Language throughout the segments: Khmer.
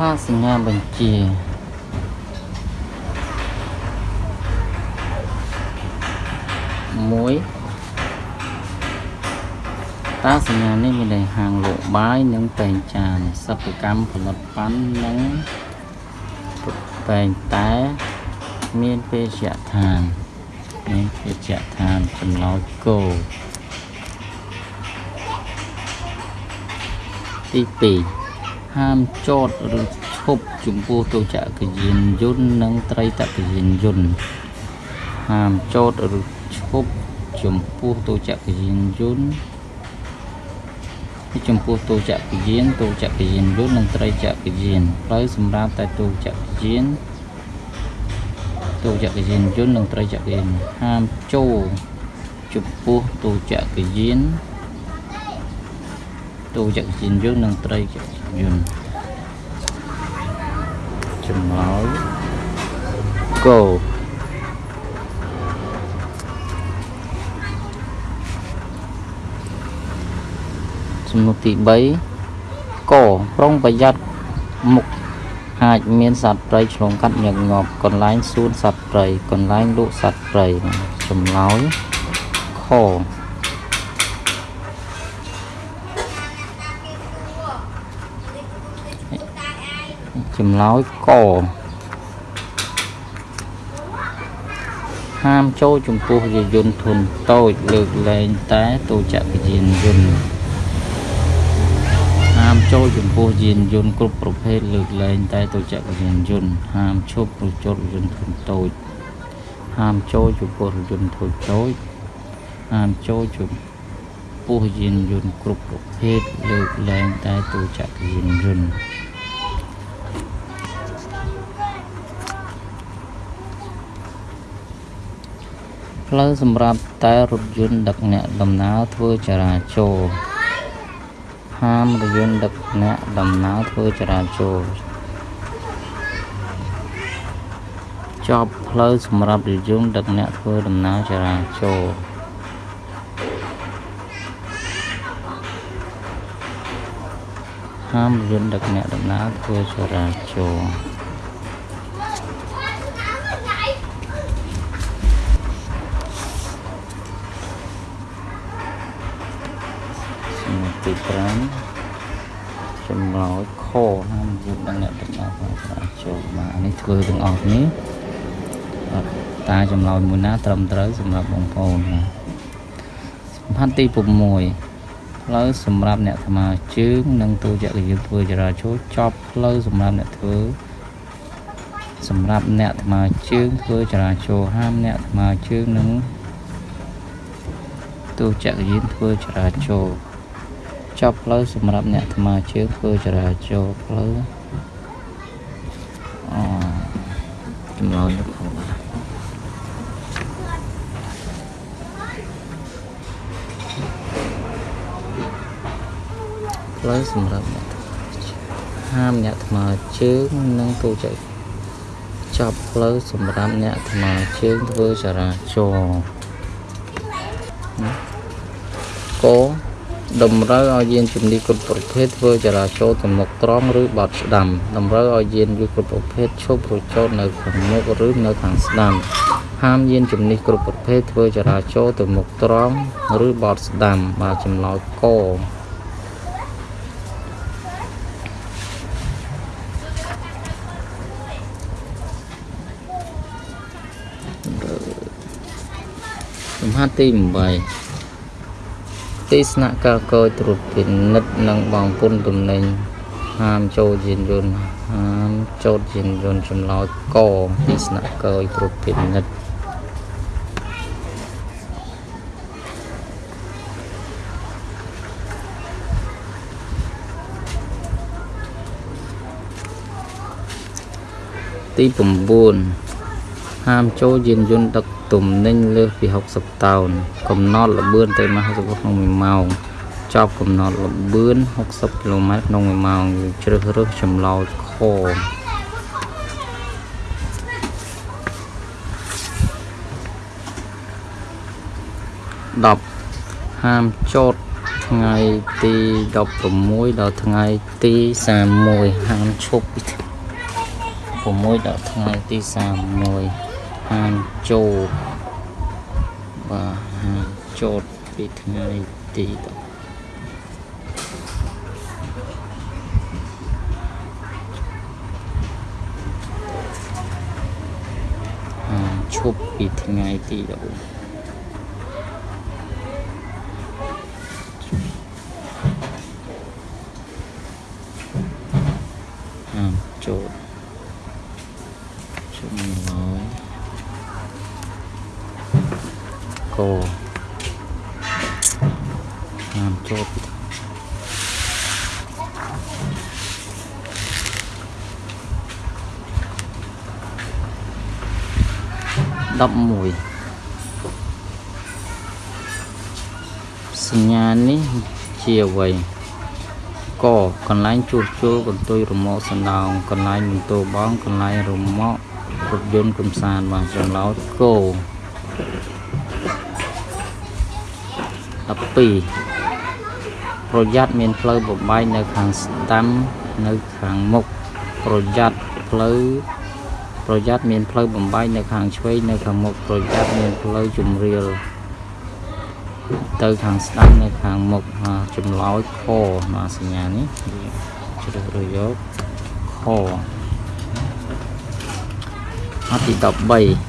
ខ្លះសញ្ញាបញ្ជាមួយតើសញ្ញានេះមានន័យហាងលក់បាយនិងតែងចានសិប្បកម្មផលិតប៉ាន់និងតែងតែមានពេជ្យដ្ឋានមានពេជ្យដ្ឋានចំណោចគោទី2 ហាមចតឬឈប់ចំពោះទូចក្រយានយន្តនិងត្រីតកយានយន្តហាមចតឬឈប់ចំពោះទូចក្រយានយន្តពីចំពោះទូចក្រយានទូចក្រយានយន្តនិងត្រីចក្រយានផ្លូវសម្រាប់តែទូចក្រយានទូចក្រយានយន្តនិងត្រីចក្រយានហាមចូលចំពោះទូចក្រយានទូចក្រយានយន្តនិងត្រីចក្រ យានចម្លើយ go សំណួរទី3កប្រុងប្រយ័ត្នមុខអាចមានសត្វព្រៃឆ្លងកាត់ញឹកញាប់កន្លែងសួនសត្វព្រៃកន្លែងលក់សត្វព្រៃចម្លើយខ ចម្លើយកហាមចូលចំពោះយានយន្តធុនតូចលើកលែងតែទូចក្រយានយន្តហាមចូលចំពោះយានយន្តគ្រប់ប្រភេទលើកលែងតែទូចក្រយានយន្តហាមឈប់ឬចតរថយន្តធុនតូចហាមចូលចំពោះរថយន្តធុនតូចហាមចូលចំពោះយានយន្តគ្រប់ប្រភេទលើកលែងតែទូចក្រយានយន្ត ផ្លូវសម្រាប់តែរថយន្តដឹកអ្នកដំណើរធ្វើចរាចរណ៍ហាមរថយន្តដឹកអ្នកដំណើរធ្វើចរាចរណ៍ចប់ផ្លូវសម្រាប់រថយន្តដឹកអ្នកធ្វើដំណើរចរាចរណ៍ហាមរថយន្តដឹកអ្នកដំណើរធ្វើចរាចរណ៍សំណួរ ទី5ចម្លើយខហាមយុទ្ធអ្នកដំណើរធ្វើចរាចរណ៍បាទអានេះធ្វើទាំងអស់នេះអត់តើចម្លើយមួយណាត្រឹមត្រូវសម្រាប់បងប្អូនណាសំខាន់ទី6ផ្លូវសម្រាប់អ្នកថ្មើរជើងនិងទូចក្រយានធ្វើចរាចរណ៍ចប់ផ្លូវសម្រាប់អ្នកធ្វើសម្រាប់អ្នកថ្មើរជើងធ្វើចរាចរណ៍ហាមអ្នកថ្មើរជើងនិងទូចក្រយានធ្វើចរាចរណ៍ ចប់ផ្លូវសម្រាប់អ្នកថ្មើរជើងធ្វើចរាចរណ៍ផ្លូវអូចម្លើយនេះផងបាទផ្លូវសម្រាប់អ្នកថ្មើរជើងហាមអ្នកថ្មើរជើងនិងទូចក្រចប់ផ្លូវសម្រាប់អ្នកថ្មើរជើងធ្វើចរាចរណ៍ក តម្រូវឲ្យយានជំនិះគ្រប់ប្រភេទធ្វើចរាចរណ៍ទៅមុខត្រង់ឬបត់ស្ដាំតម្រូវឲ្យយានយន្តគ្រប់ប្រភេទឈប់ឬចតនៅខាងមុខឬនៅខាងស្ដាំហាមយានជំនិះគ្រប់ប្រភេទធ្វើចរាចរណ៍ទៅមុខត្រង់ឬបត់ស្ដាំបាទចម្លើយកសំខាន់ទី8 ទីស្នាក់ការកយត្រួតពិនិត្យនិងបងពុនទំនិញហាមចូលយានយន្តហាមចូលយានយន្តចម្លើយកទីស្នាក់កយត្រួតពិនិត្យទី9 ហាមចូលយានយន្តដឹកទំនិញលើសពី60តោន កំណត់ល្បឿនទៅម៉ាស់60ក្នុង1ម៉ោងចប់កំណត់ល្បឿន60គីឡូម៉ែត្រក្នុង1ម៉ោងជ្រើសរើសចម្លើយខ10ហាមចតថ្ងៃទី16ដល់ថ្ងៃទី31ហាមឈប់ពី6ដល់ថ្ងៃទី31 ហាមចូលបាទហាមចូលពីថ្ងៃទីហាមឈប់ពីថ្ងៃទី14ហាមចូលចំណុចកហាមចូលពី11សញ្ញានេះ ជាអ្វីកកន្លែងជួសជុលកន្ទុយរមាក់សណ្ដោងកន្លែងបន្ទោបងកន្លែងរមាក់រថយន្តកំសាន្តបាទចម្លោតគោ12ប្រយ័ត្នមានផ្លូវបបែកនៅខាងស្ដាំនៅខាងមុខប្រយ័ត្នផ្លូវប្រយ័ត្នមានផ្លូវបំបែកនៅខាងឆ្វេងនៅខាងមុខប្រយ័ត្នមានផ្លូវជំរាល ទៅខាងស្ដាំនៅខាងមុខចម្លោយខមកសញ្ញានេះជ្រើសរើសយកខអត់ទី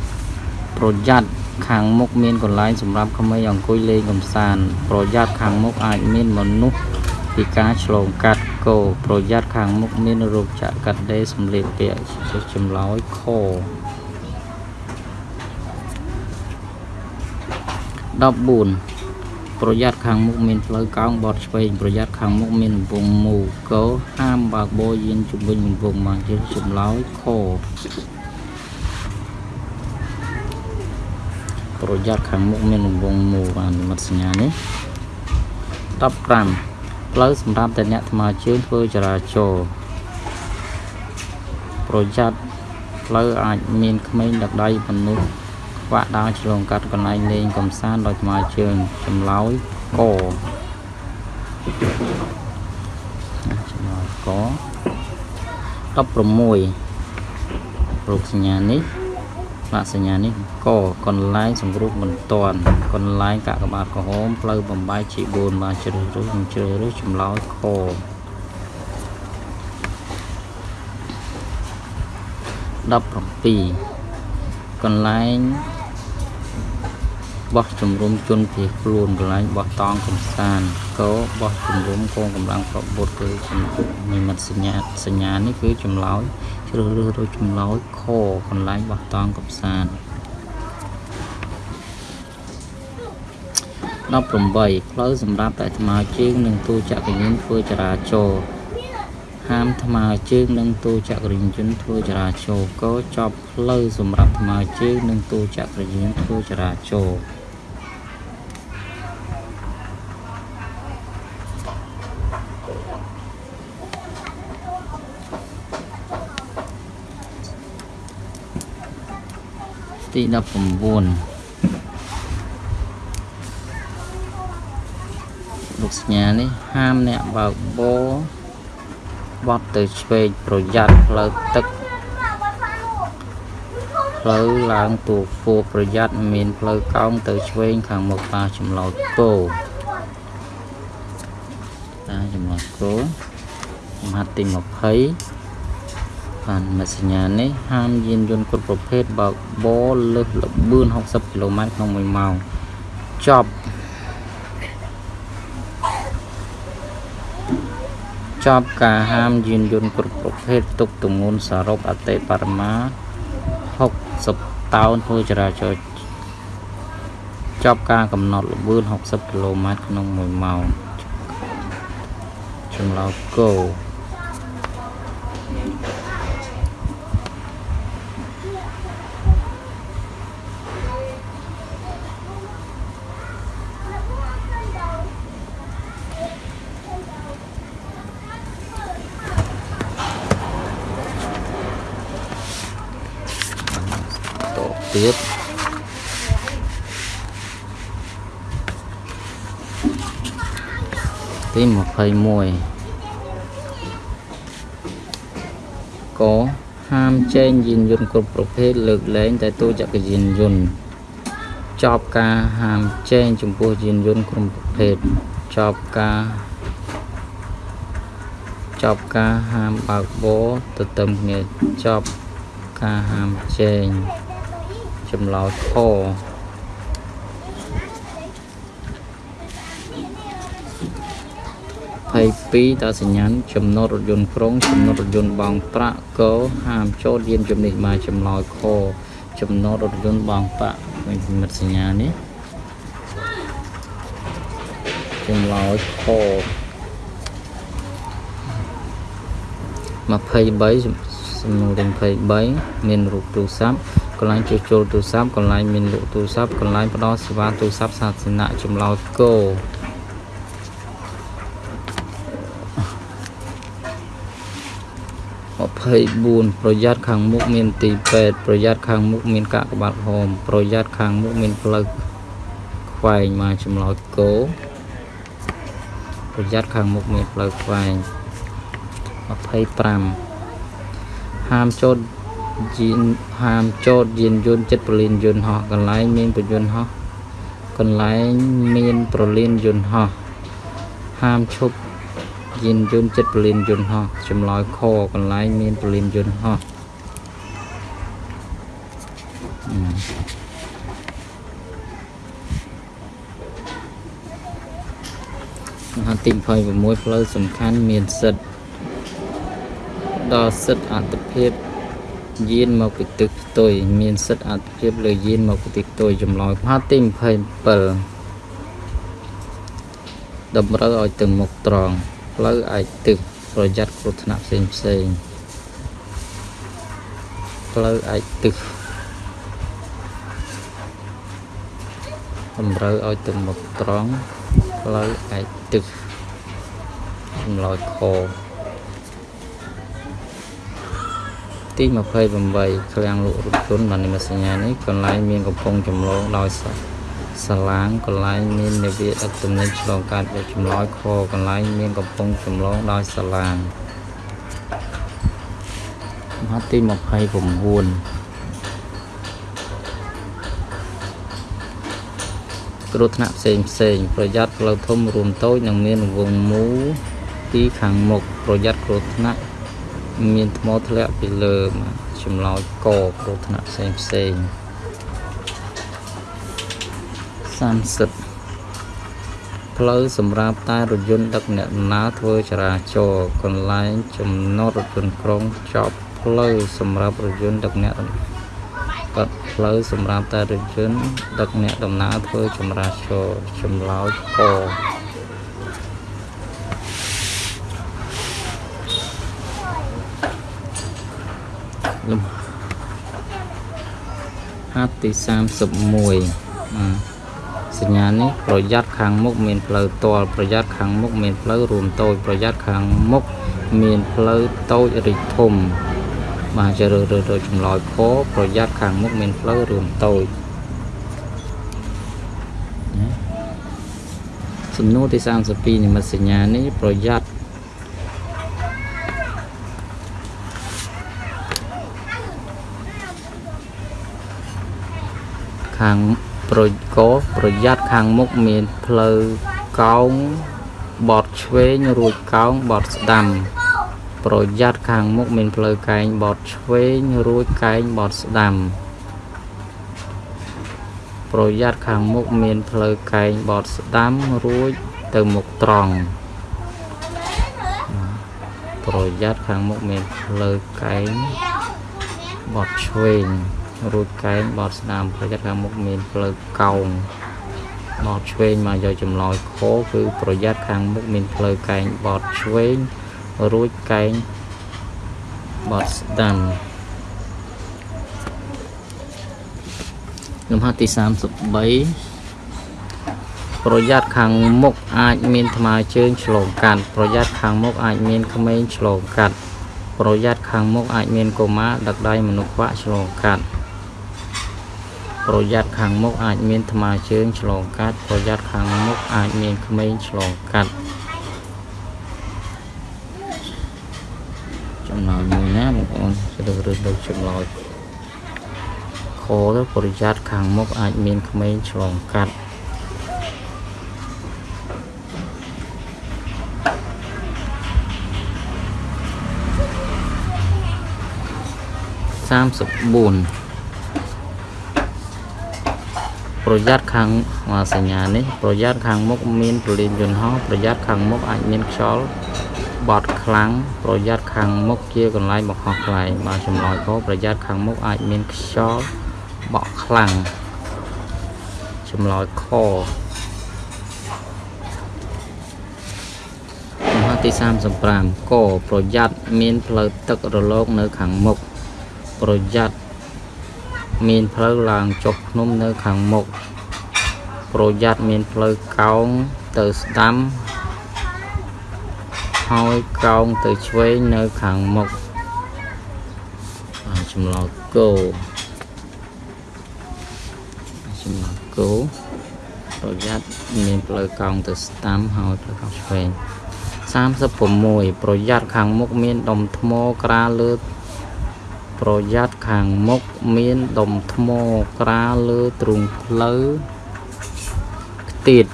13ប្រយ័ត្នខាងមុខមានកន្លែងសម្រាប់ក្មេងអង្គុយលេងកំសាន្តប្រយ័ត្នខាងមុខអាចមានមនុស្សពីការឆ្លងកាត់គោប្រយ័ត្នខាងមុខមានរោគចក្រកាត់ដេរសម្លៀកពាក់ចម្លោយខ14 ប្រយ័ត្នខាងមុខមានផ្លូវកោងបត់ឆ្វេងប្រយ័ត្នខាងមុខមានកំពង់មូកោហាមបើកបោយានជំវិញកំពង់មកជាចម្លើយខប្រយ័ត្នខាងមុខមានកំពង់មូបាននិមិត្តសញ្ញានេះ15ផ្លូវសម្រាប់តែអ្នកថ្មើរជើងធ្វើចរាចរណ៍ប្រយ័ត្នផ្លូវអាចមានក្មេងដឹកដៃមនុស្សខ្វាក់ដើរឆ្លងកាត់កន្លែងលេងកំសាន្តដោយថ្មើរជើងចម្លើយកចម្លើយក16រូបសញ្ញានេះបាក់សញ្ញានេះកកន្លែងសង្គ្រោះបន្ទាន់កន្លែងកាកបាទក្រហមផ្លូវបំបាយជី4បាទជ្រើសរើសជ្រើសរើសចម្លើយខ17កន្លែង បោះជំរុំជនភៀសខ្លួនកន្លែងបោះតង់កំសាន្តកោបោះជំរុំកងកម្លាំងប្របុតគឺនិមិត្តសញ្ញាសញ្ញានេះគឺចម្លើយជ្រើសរើសរកចម្លើយខកន្លែងបោះតង់កំសាន្ត18ផ្លូវសម្រាប់តែថ្មើរជើងនិងទូចក្រយានធ្វើចរាចរណ៍ហាមថ្មើរជើងនិងទូចក្រយានយន្តធ្វើចរាចរណ៍ក៏ចប់ផ្លូវសម្រាប់ថ្មើរជើងនិងទូចក្រយានធ្វើចរាចរណ៍ ទី19លោកសញ្ញានេះហាមអ្នកបើកបោបត់ទៅឆ្វេងប្រយ័ត្នផ្លូវទឹកផ្លូវឡើងទូហ្វូប្រយ័ត្នមានផ្លូវកោងទៅឆ្វេងខាងមុខប៉ាចម្លោតគោតាចម្លោតគោមហាត់ទី20 បានមេសញ្ញានេះហាមយានយន្តគ្រប់ប្រភេទបើកបរលើសល្បឿន60គីឡូម៉ែត្រក្នុង1ម៉ោងចប់ចប់ការហាមយានយន្តគ្រប់ប្រភេទទុកទម្ងន់សរុបអតិបរមា60តោនធ្វើចរាចរណ៍ចប់ការកំណត់ល្បឿន60គីឡូម៉ែត្រក្នុង1ម៉ោងចម្លើយគោ ទី21កហាមចែងយានយន្តគ្រប់ប្រភេទលើកលែងតែតួចក្រយានយន្តចប់ការហាមចែងចំពោះយានយន្តគ្រប់ប្រភេទចប់ការចប់ការហាមបើកបរទៅទៅគ្នាចប់ការហាមចែងចម្លោតខ 22តសញ្ញាណចំណុចរថយន្តក្រុងចំណុចរថយន្តបងប្រាក់កហាមចូលយានជំនិះមកចម្លើយខចំណុចរថយន្តបងប្រាក់ឃើញមិត្តសញ្ញានេះចម្លើយខ23សំណួរទាំង23មានរូបទូរស័ព្ទកន្លែងជួសជុលទូរស័ព្ទកន្លែងមានលក់ទូរស័ព្ទកន្លែងផ្ដល់សេវាទូរស័ព្ទសាធារណៈចម្លើយគោ 24ប្រយ័ត្នខាងមុខមានទីពេទ្យប្រយ័ត្នខាងមុខមានកាកបាទហោមប្រយ័ត្នខាងមុខមានផ្លូវខ្វែងមកចម្លោតគោប្រយ័ត្នខាងមុខមានផ្លូវខ្វែង25ហាមចូលយានហាមចូលយានយន្តចិត្តប្រលានយន្តហោះកន្លែងមានប្រយន្តហោះកន្លែងមានប្រលានយន្តហោះហាមឈប់ យានយន្តចិត្តប្រលានយន្តហោះចម្លើយខកន្លែងមានប្រលានយន្តហោះហាទី26ផ្លូវសំខាន់មានសិទ្ធដល់សិទ្ធអត្តភាពយានមកពីទឹកផ្ទុយមានសិទ្ធអត្តភាពលើយានមកពីទឹកផ្ទុយចម្លើយផាទី27តម្រូវឲ្យទៅមុខត្រង់ ផ្លូវឯកទឹកប្រយ័ត្នគ្រោះថ្នាក់ផ្សេងផ្សេងផ្លូវឯកទឹកតម្រូវឲ្យទៅមុខត្រង់ផ្លូវឯកទឹកចម្លើយខទី28ឃ្លាំងលក់រថយន្តបាននិមិត្តសញ្ញានេះកន្លែងមានកំប៉ុងចម្លងដោយសា សាឡាងកន្លែងមាននាវាដឹកទំនិញឆ្លងកាត់យកចម្លើយខកន្លែងមានកំប៉ុងចម្លងដោយសាឡាងមហទី29គ្រោះថ្នាក់ផ្សេងផ្សេងប្រយ័ត្នផ្លូវធំរួមតូចនិងមានវងមូលពីខាងមុខប្រយ័ត្នគ្រោះថ្នាក់មានថ្មធ្លាក់ពីលើចម្លោចកគ្រោះថ្នាក់ផ្សេងផ្សេង 30ផ្លូវសម្រាប់តែរថយន្តដឹកអ្នកដំណើរធ្វើចរាចរណ៍កន្លែងចំណតរថយន្តក្រុងចប់ផ្លូវសម្រាប់រថយន្តដឹកអ្នកកាត់ផ្លូវសម្រាប់តែរថយន្តដឹកអ្នកដំណើរធ្វើចម្រាចរណ៍ចម្លោចកលំហាត់ទី31 សញ្ញានេះប្រយ័ត្នខាងមុខមានផ្លូវតលប្រយ័ត្នខាងមុខមានផ្លូវរួមតូចប្រយ័ត្នខាងមុខមានផ្លូវតូចរីកធំបាទជារើរើចម្លើយខប្រយ័ត្នខាងមុខមានផ្លូវរួមតូចសំណួរទី32និមិត្តសញ្ញានេះប្រយ័ត្នខាង ប្រយកប្រយ័ត្នខាងមុខមានផ្លូវកោងបត់ឆ្វេងរួចកោងបត់ស្ដាំ ប្រយ័ត្នខាងមុខមានផ្លូវកែងបត់ឆ្វេងរួចកែងបត់ស្ដាំប្រយ័ត្នខាងមុខមានផ្លូវកែងបត់ស្ដាំរួចទៅមុខត្រង់ប្រយ័ត្នខាងមុខមានផ្លូវកែងបត់ឆ្វេង រួចកែងបត់ស្ដាំប្រយ័ត្នខាងមុខមានផ្លូវកោងបត់ឆ្វេងមកយកចម្លើយខគឺប្រយ័ត្នខាងមុខមានផ្លូវកែងបត់ឆ្វេងរួចកែងបត់ស្ដាំលំហាត់ទី33ប្រយ័ត្នខាងមុខអាចមានថ្មើរជើងឆ្លងកាត់ប្រយ័ត្នខាងមុខអាចមានក្មេងឆ្លងកាត់ប្រយ័ត្នខាងមុខអាចមានកុមារដឹកដៃមនុស្សខ្វាក់ឆ្លងកាត់ ប្រយ័ត្នខាងមុខអាចមានថ្មើរជើងឆ្លងកាត់ប្រយ័ត្នខាងមុខអាចមានក្មេងឆ្លងកាត់ចំណោយមួយណាបងប្អូនជ្រើសរើសដូចចំណោយខទៅប្រយ័ត្នខាងមុខអាចមានក្មេងឆ្លងកាត់34 ប្រយ័ត្នខាងអាសញ្ញានេះប្រយ័ត្នខាងមុខមានព្រលានយន្តហោះប្រយ័ត្នខាងមុខអាចមានខ្យល់បត់ខ្លាំងប្រយ័ត្នខាងមុខជាកន្លែងបង្ហោះខ្លែងបាទចម្លើយខប្រយ័ត្នខាងមុខអាចមានខ្យល់បក់ខ្លាំងចម្លើយខមហទី35កប្រយ័ត្នមានផ្លូវទឹករលកនៅខាងមុខប្រយ័ត្ន មានផ្លូវឡើងចុះភ្នំនៅខាងមុខប្រយ័ត្នមានផ្លូវកោងទៅស្ដាំហើយកោងទៅឆ្វេងនៅខាងមុខចម្លើយគោចម្លើយគោប្រយ័ត្នមានផ្លូវកោងទៅស្ដាំហើយផ្លូវកោងឆ្វេង36ប្រយ័ត្នខាងមុខមានដុំថ្មក្រាលលើ ប្រយ័ត្នខាងមុខមានដុំថ្មក្រាលលើទ្រូងផ្លូវខ្ទៀត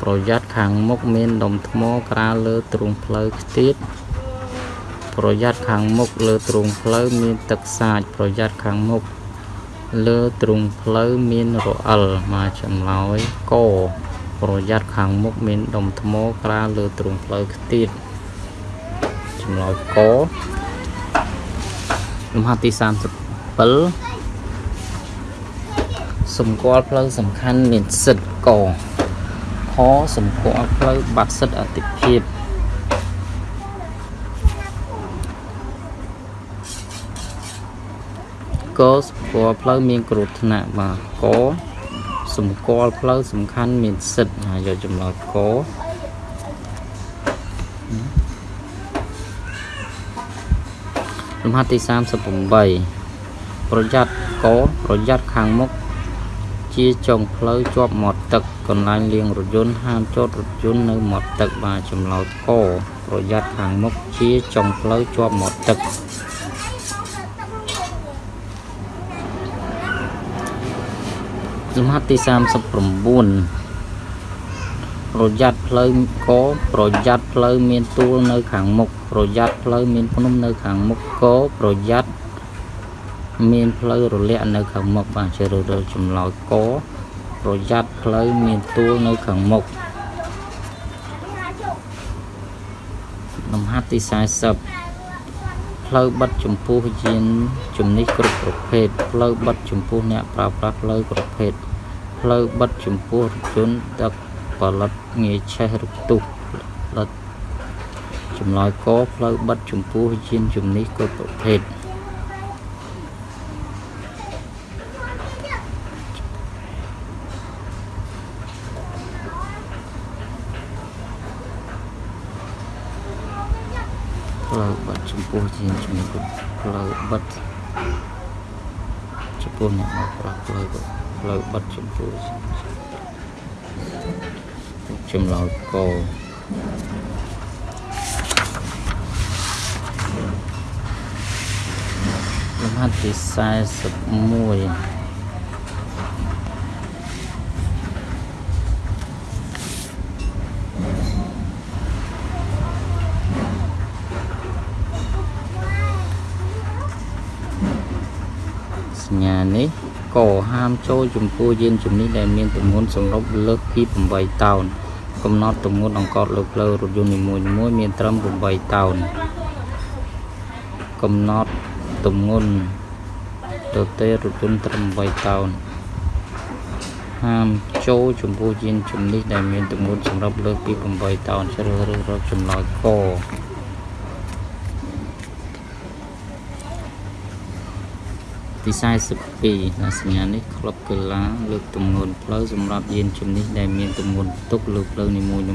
ប្រយ័ត្នខាងមុខមានដុំថ្មក្រាលលើទ្រូងផ្លូវខ្ទៀតប្រយ័ត្នខាងមុខលើទ្រូងផ្លូវមានទឹកសាចប្រយ័ត្នខាងមុខលើទ្រូងផ្លូវមានរអិលមកចម្លើយកប្រយ័ត្នខាងមុខមានដុំថ្មក្រាលលើទ្រូងផ្លូវខ្ទៀតចម្លើយក លំហាត់ទី37សម្គាល់ផ្លូវសំខាន់មានសិទ្ធកខសម្គាល់ផ្លូវបាត់សិទ្ធអតិភិបកសម្គាល់ផ្លូវមានគ្រោះថ្នាក់បាទកសម្គាល់ផ្លូវសំខាន់មានសិទ្ធហើយយកចម្លើយក លំហាត់ទី38ប្រយ័ត្នកប្រយ័ត្នខាងមុខជាចុងផ្លូវជាប់មាត់ទឹកកន្លែងលាងរថយន្តហាមចតរថយន្តនៅមាត់ទឹកបាទចម្លើយកប្រយ័ត្នខាងមុខជាចុងផ្លូវជាប់មាត់ទឹកលំហាត់ទី39 ប្រយ័ត្នផ្លូវកប្រយ័ត្នផ្លូវមានទួលនៅខាងមុខប្រយ័ត្នផ្លូវមានភ្នំនៅខាងមុខកប្រយ័ត្នមានផ្លូវរលាក់នៅខាងមុខបាទជ្រើសរើសចម្លើយកប្រយ័ត្នផ្លូវមានទួលនៅខាងមុខលំហាត់ទី40ផ្លូវបិទចំពោះយានជំនិះគ្រប់ប្រភេទផ្លូវបិទចំពោះអ្នកប្រើប្រាស់ផ្លូវប្រភេទផ្លូវបិទចំពោះរថយន្តដឹក ផលិតងាយឆេះឬផ្ទុះផលិតចម្លើយកផ្លូវបិទចំពោះយានជំនិះគ្រប់ប្រភេទផ្លូវបិទចំពោះយានជំនិះគ្រប់ផ្លូវបិទចំពោះអ្នកមកប្រាស់ផ្លូវផ្លូវបិទចំពោះ ចម្លើយកលំហាត់ទី41សញ្ញានេះក៏ហាមចូលចំពោះយានជំនិះដែលមានទម្ងន់សម្រុបលើសពី8តោន កំណត់ទម្ងន់អង្កត់លើផ្លូវរថយន្តនីមួយៗមានត្រឹម8តោនកំណត់ទម្ងន់ទទេរថយន្តត្រឹម8តោនហាមចូលចំពោះយានជំនិះដែលមានទម្ងន់សម្រាប់លើសពី8តោនជ្រើសរើសរកចម្លើយក ទី42ណាសញ្ញានេះក្លឹបកីឡាលើកទម្ងន់ផ្លូវសម្រាប់យានជំនិះដែលមានទម្ងន់ផ្ទុកលើផ្លូវនីមួយៗ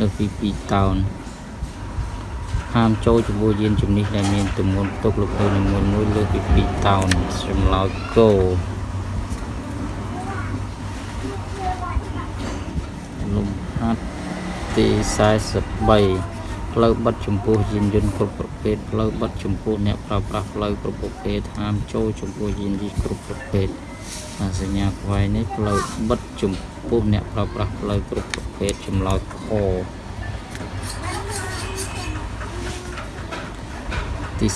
នៅពី2តោនហាមចូលចំពោះយានជំនិះដែលមានទម្ងន់ផ្ទុកលើផ្លូវនីមួយៗលើពី2តោនចម្លើយគោលំហាត់ទី43 ផ្លូវបិទចំពោះយានយន្តគ្រប់ប្រភេទផ្លូវបិទចំពោះអ្នកប្រើប្រាស់ផ្លូវគ្រប់ប្រភេទហាមចូលចំពោះយានយន្តគ្រប់ប្រភេទអាសញ្ញាខ្វែងនេះផ្លូវបិទចំពោះអ្នកប្រើប្រាស់ផ្លូវគ្រប់ប្រភេទចម្លើយខទី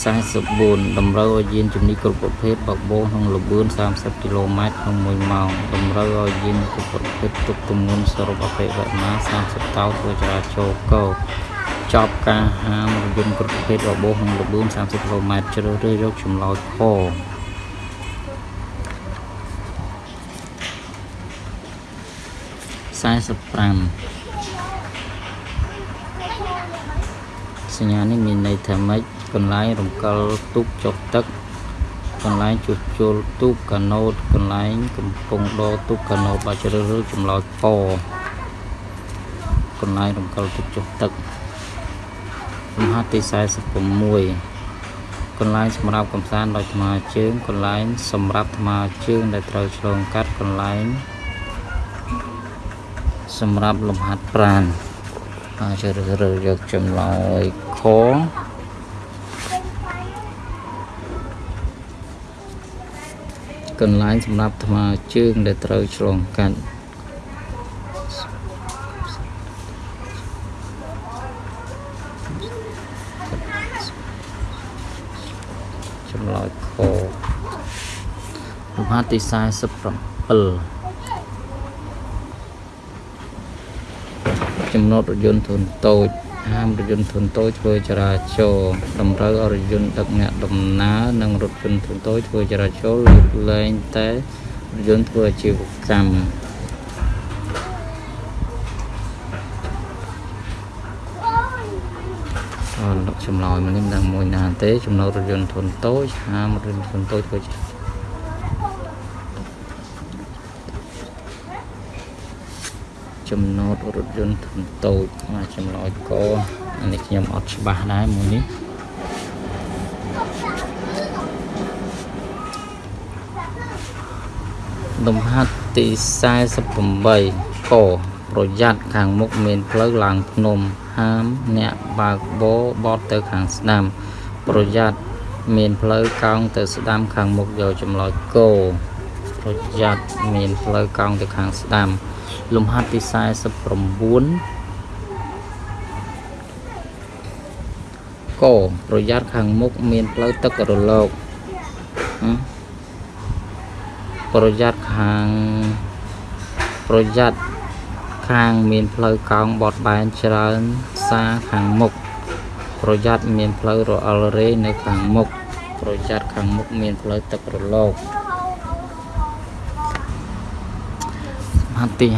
44តម្រូវឲ្យយានជំនិះគ្រប់ប្រភេទបើកបោក្នុងល្បឿន30គីឡូម៉ែត្រក្នុង1ម៉ោងតម្រូវឲ្យយានគ្រប់ប្រភេទទុកទម្ងន់សរុបអតិវរណា30តោធ្វើចរាចរណ៍កោ ចប់ការហាមរថយន្តគ្រប់ប្រភេទបបោក្នុងល្បឿន30គីឡូម៉ែត្រជ្រើសរើសយកចម្លើយខ45សញ្ញានេះមានន័យថាម៉េចកន្លែងរំកិលទូកចុះទឹកកន្លែងជួសជុលទូកកាណូតកន្លែងកំពុងដទូកកាណូតបើជ្រើសរើសចម្លើយកកន្លែងរំកិលទូកចុះទឹក លំហាត់ទី46កន្លែងសម្រាប់កំសាន្តដោយថ្មើរជើងកន្លែងសម្រាប់ថ្មើរជើងដែលត្រូវឆ្លងកាត់កន្លែងសម្រាប់លំហាត់ប្រាណហើយជ្រើសរើសយកចម្លើយខកន្លែងសម្រាប់ថ្មើរជើងដែលត្រូវឆ្លងកាត់ចម្លើយខ លំហាត់ទី47ចំណតរថយន្តធុនតូចហាមរថយន្តធុនតូចធ្វើចរាចរណ៍តម្រូវឲ្យរថយន្តដឹកអ្នកដំណើរនិងរថយន្តធុនតូចធ្វើចរាចរណ៍លើកលែងតែរថយន្តធ្វើអាជីវកម្មអរលកចម្លើយមកនេះមិនដឹងមួយណាទេចំណុចរថយន្តធុនតូចហាមរថយន្តធុនតូចធ្វើ ចរាចរណ៍ចំណតរថយន្តធុនតូចមកចម្លើយកអានេះខ្ញុំអត់ច្បាស់ដែរមួយនេះលំហាត់ទី48កប្រយ័ត្នខាងមុខមានផ្លូវឡើងភ្នំហាមអ្នកបើកបោបត់ទៅខាងស្ដាំ ប្រយ័ត្នមានផ្លូវកោងទៅស្ដាំខាងមុខយកចម្លើយកោប្រយ័ត្នមានផ្លូវកោងទៅខាងស្ដាំ លំហាត់ទី49កប្រយ័ត្នខាងមុខមានផ្លូវទឹករលកប្រយ័ត្នខាងប្រយ័ត្នខាងមានផ្លូវកោងបត់បែនច្រើនសាខាងមុខប្រយ័ត្នមានផ្លូវរអិលរេនៅខាងមុខប្រយ័ត្នខាងមុខមានផ្លូវទឹករលក ហត្ថទី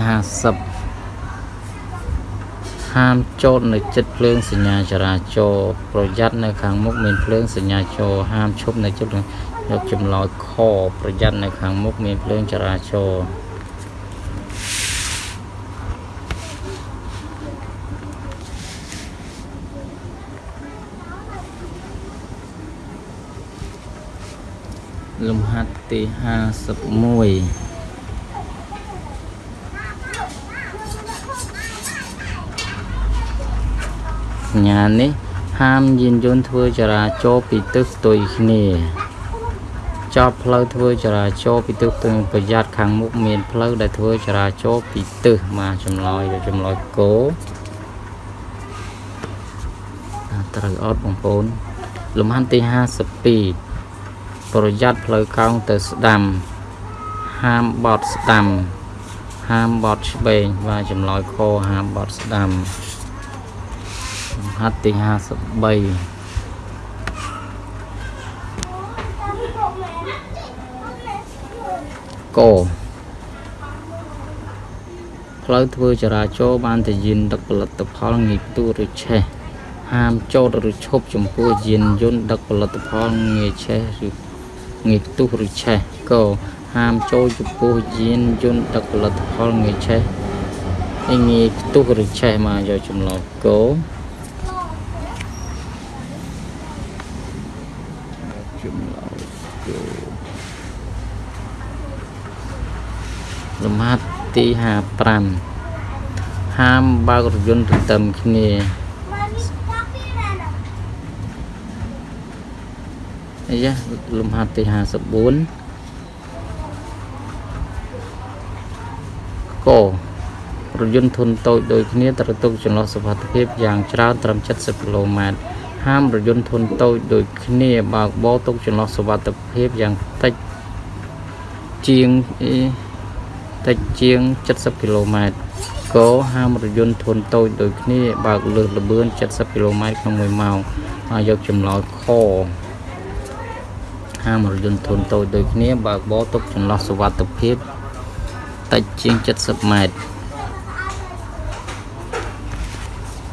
50ហាមចូលនៅចិត្តភ្លើងសញ្ញាចរាចរណ៍ប្រយ័ត្ននៅខាងមុខមានភ្លើងសញ្ញាចរហាមឈប់នៅចិត្តយកចម្លើយខប្រយ័ត្ននៅខាងមុខមានភ្លើងចរាចរណ៍លំហាត់ទី51 សញ្ញានេះហាមយានយន្តធ្វើចរាចរណ៍ពីទិសផ្ទុយគ្នាចប់ផ្លូវធ្វើចរាចរណ៍ពីទិសផ្ទុយប្រយ័ត្នខាងមុខមានផ្លូវដែលធ្វើចរាចរណ៍ពីទិសមកចម្លើយទៅចម្លើយគោត្រូវអត់បងប្អូនលំហាត់ទី52ប្រយ័ត្នផ្លូវកោងទៅស្ដាំហាមបត់ស្ដាំហាមបត់ឆ្វេងបាទចម្លើយខហាមបត់ស្ដាំ ហាត់ទី53កផ្លូវធ្វើចរាចរណ៍បានតែយានដឹកផលិតផលងាយផ្ទុះឬឆេះហាមចោតឬឈប់ចំពោះយានយន្តដឹកផលិតផលងាយឆេះឬងាយផ្ទុះឬឆេះកហាមចូលចំពោះយានយន្តដឹកផលិតផលងាយឆេះងាយផ្ទុះឬឆេះមកយកចម្លងកោ លំហាត់ទី55ហាមបើករថយន្តទន្ទឹមគ្នាអាយ៉ាលំហាត់ទី54ករថយន្តធុនតូចដូចគ្នាត្រូវទុកចន្លោះសុវត្ថិភាពយ៉ាងច្រើនត្រឹម70គីឡូម៉ែត្រហាមរថយន្តធុនតូចដូចគ្នាបើកបោទុកចន្លោះសុវត្ថិភាពយ៉ាងតិចជាង តិចជាង70គីឡូម៉ែត្រកហាមរថយន្តធុនតូចដូចគ្នាបើកលើសល្បឿន70គីឡូម៉ែត្រក្នុង1ម៉ោងហើយយកចម្លើយខហាមរថយន្តធុនតូចដូចគ្នាបើកបរទុកចន្លោះសុវត្ថិភាពតិចជាង70ម៉ែត្រ